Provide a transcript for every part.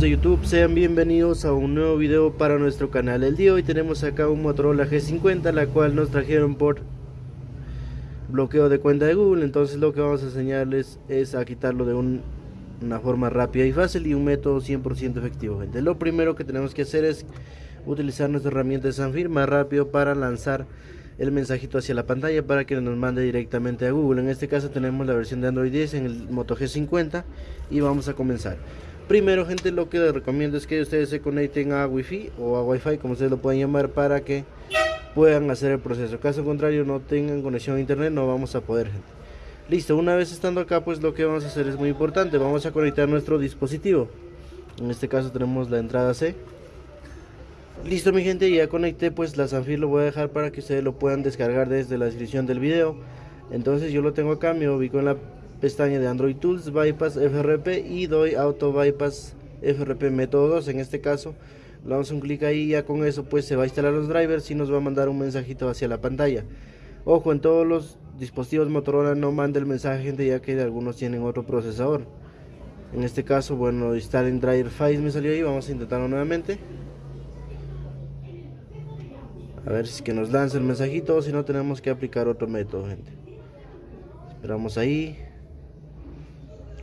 de YouTube, sean bienvenidos a un nuevo video para nuestro canal. El día de hoy tenemos acá un Motorola G50, la cual nos trajeron por bloqueo de cuenta de Google. Entonces lo que vamos a enseñarles es a quitarlo de una forma rápida y fácil y un método 100% efectivo. Gente. Lo primero que tenemos que hacer es utilizar nuestra herramienta de Sanfir más rápido para lanzar el mensajito hacia la pantalla para que nos mande directamente a Google. En este caso tenemos la versión de Android 10 en el Moto G50 y vamos a comenzar. Primero, gente, lo que les recomiendo es que ustedes se conecten a Wi-Fi o a Wi-Fi, como ustedes lo pueden llamar, para que puedan hacer el proceso. Caso contrario, no tengan conexión a internet, no vamos a poder, gente. Listo, una vez estando acá, pues lo que vamos a hacer es muy importante. Vamos a conectar nuestro dispositivo. En este caso tenemos la entrada C. Listo, mi gente, ya conecté, pues la Sanfir lo voy a dejar para que ustedes lo puedan descargar desde la descripción del video. Entonces yo lo tengo acá, me ubico en la pestaña de Android Tools, Bypass FRP y doy Auto Bypass FRP método 2 en este caco le damos un clic ahí y ya con eso pues se va a instalar los drivers y nos va a mandar un mensajito hacia la pantalla. Ojo en todos los dispositivos Motorola no manda el mensaje gente ya que algunos tienen otro procesador. En este caso bueno instalen driver files me salió ahí vamos a intentarlo nuevamente. A ver si que nos lanza el mensajito o si no tenemos que aplicar otro método gente. Esperamos ahí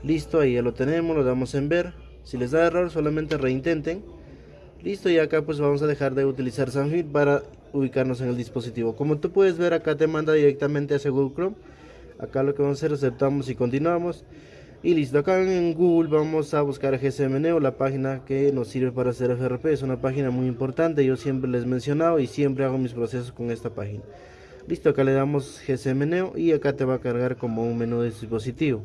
listo ahí ya lo tenemos lo damos en ver. Si les da error solamente reintenten. Listo y acá pues vamos a dejar de utilizar Sanfit para ubicarnos en el dispositivo. Como tú puedes ver acá te manda directamente hacia Google Chrome. Acá lo que vamos a hacer aceptamos y continuamos. Y listo acá en Google vamos a buscar GSMNeo la página que nos sirve para hacer FRP es una página muy importante yo siempre les he mencionado y siempre hago mis procesos con esta página. Listo acá le damos GSMNeo y acá te va a cargar como un menú de dispositivo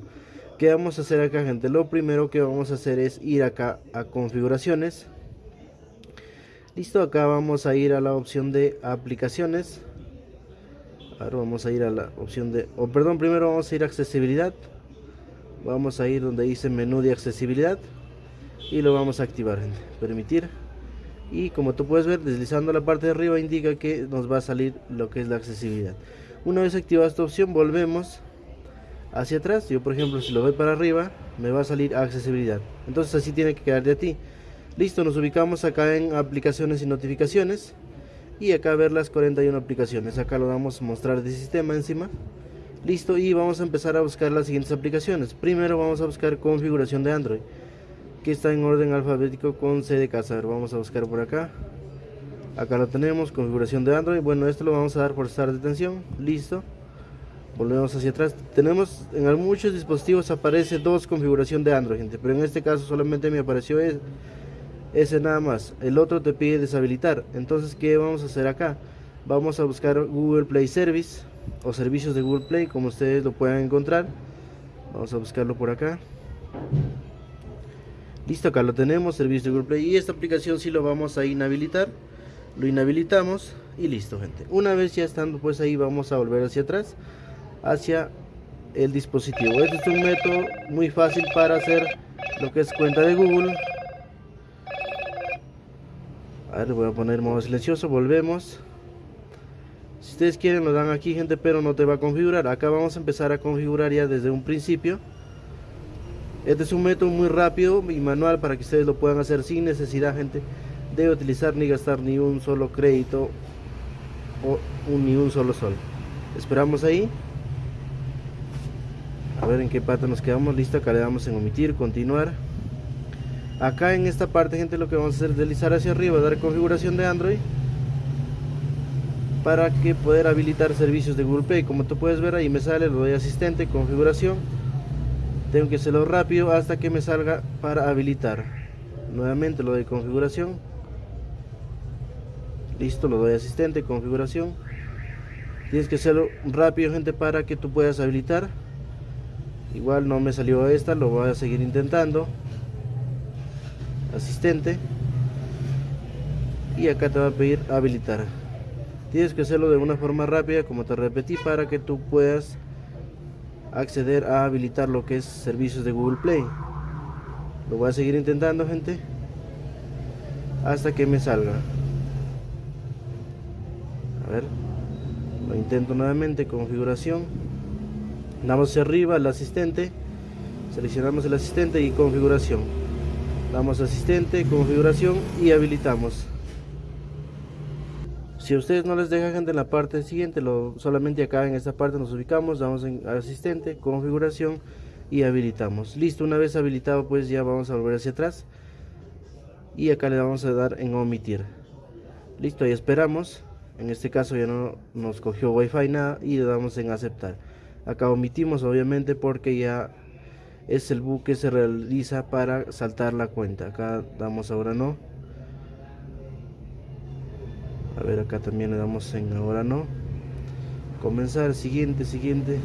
¿Qué vamos a hacer acá gente? Lo primero que vamos a hacer es ir acá a configuraciones. Listo, acá vamos a ir a la opción de aplicaciones. Ahora vamos a ir a la opción de... O perdón, primero vamos a ir a accesibilidad. Vamos a ir donde dice menú de accesibilidad Y lo vamos a activar gente. Permitir. Y como tú puedes ver deslizando la parte de arriba indica que nos va a salir lo que es la accesibilidad. Una vez activada esta opción volvemos hacia atrás. Yo por ejemplo si lo doy para arriba me va a salir accesibilidad. Entonces así tiene que quedar de a ti. Listo nos ubicamos acá en aplicaciones y notificaciones. Y acá ver las 41 aplicaciones. Acá lo damos a mostrar de sistema encima. Listo y vamos a empezar a buscar las siguientes aplicaciones. Primero vamos a buscar configuración de android que está en orden alfabético con C de casa. Vamos a buscar por acá. Acá lo tenemos configuración de android. Bueno esto lo vamos a dar por estar de atención listo volvemos hacia atrás. Tenemos en muchos dispositivos aparece dos configuración de Android gente pero en este caso solamente me apareció ese, nada más. El otro te pide deshabilitar. Entonces qué vamos a hacer acá vamos a buscar Google Play Service o servicios de Google Play como ustedes lo puedan encontrar. Vamos a buscarlo por acá. Listo acá lo tenemos servicio de Google Play. Y esta aplicación si lo vamos a inhabilitar. Lo inhabilitamos y listo gente. Una vez ya estando pues ahí vamos a volver hacia atrás hacia el dispositivo. Este es un método muy fácil para hacer lo que es cuenta de Google. A ver, voy a poner modo silencioso, volvemos. Si ustedes quieren lo dan aquí gente, pero no te va a configurar. Acá vamos a empezar a configurar ya desde un principio. Este es un método muy rápido y manual para que ustedes lo puedan hacer sin necesidad gente de utilizar ni gastar ni un solo crédito o ni un solo sol. Esperamos ahí a ver en qué pata nos quedamos. Listo acá le damos en omitir continuar. Acá en esta parte gente lo que vamos a hacer es deslizar hacia arriba dar configuración de android para que poder habilitar servicios de Google Play. Como tú puedes ver ahí me sale lo doy asistente configuración. Tengo que hacerlo rápido hasta que me salga para habilitar. Nuevamente lo doy configuración. Listo lo doy asistente configuración. Tienes que hacerlo rápido gente para que tú puedas habilitar igual no me salió esta lo voy a seguir intentando. Asistente. Y acá te va a pedir habilitar. Tienes que hacerlo de una forma rápida como te repetí para que tú puedas acceder a habilitar lo que es servicios de Google Play. Lo voy a seguir intentando gente hasta que me salga. A ver lo intento nuevamente configuración damos hacia arriba el asistente seleccionamos el asistente y configuración. Damos asistente configuración y habilitamos. Si a ustedes no les deja gente en la parte siguiente lo solamente acá en esta parte nos ubicamos damos en asistente configuración y habilitamos. Listo una vez habilitado pues ya vamos a volver hacia atrás. Y acá le vamos a dar en omitir. Listo ahí esperamos. En este caso ya no nos cogió wifi nada y le damos en aceptar acá omitimos obviamente porque ya es el bug que se realiza para saltar la cuenta. Acá damos ahora no. A ver acá también le damos en ahora no. Comenzar siguiente siguiente.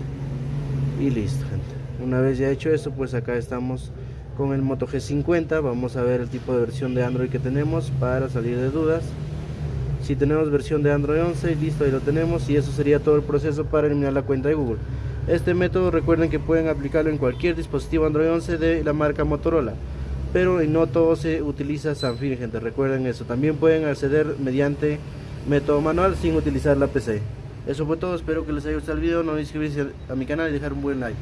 Y listo gente. Una vez ya hecho eso pues acá estamos con el Moto G50 vamos a ver el tipo de versión de Android que tenemos para salir de dudas. Si tenemos versión de Android 11 listo ahí lo tenemos. Y eso sería todo el proceso para eliminar la cuenta de Google este método recuerden que pueden aplicarlo en cualquier dispositivo Android 11 de la marca Motorola pero no todo se utiliza Sanfir gente recuerden eso. También pueden acceder mediante método manual sin utilizar la PC eso fue todo espero que les haya gustado el video no olviden suscribirse a mi canal y dejar un buen like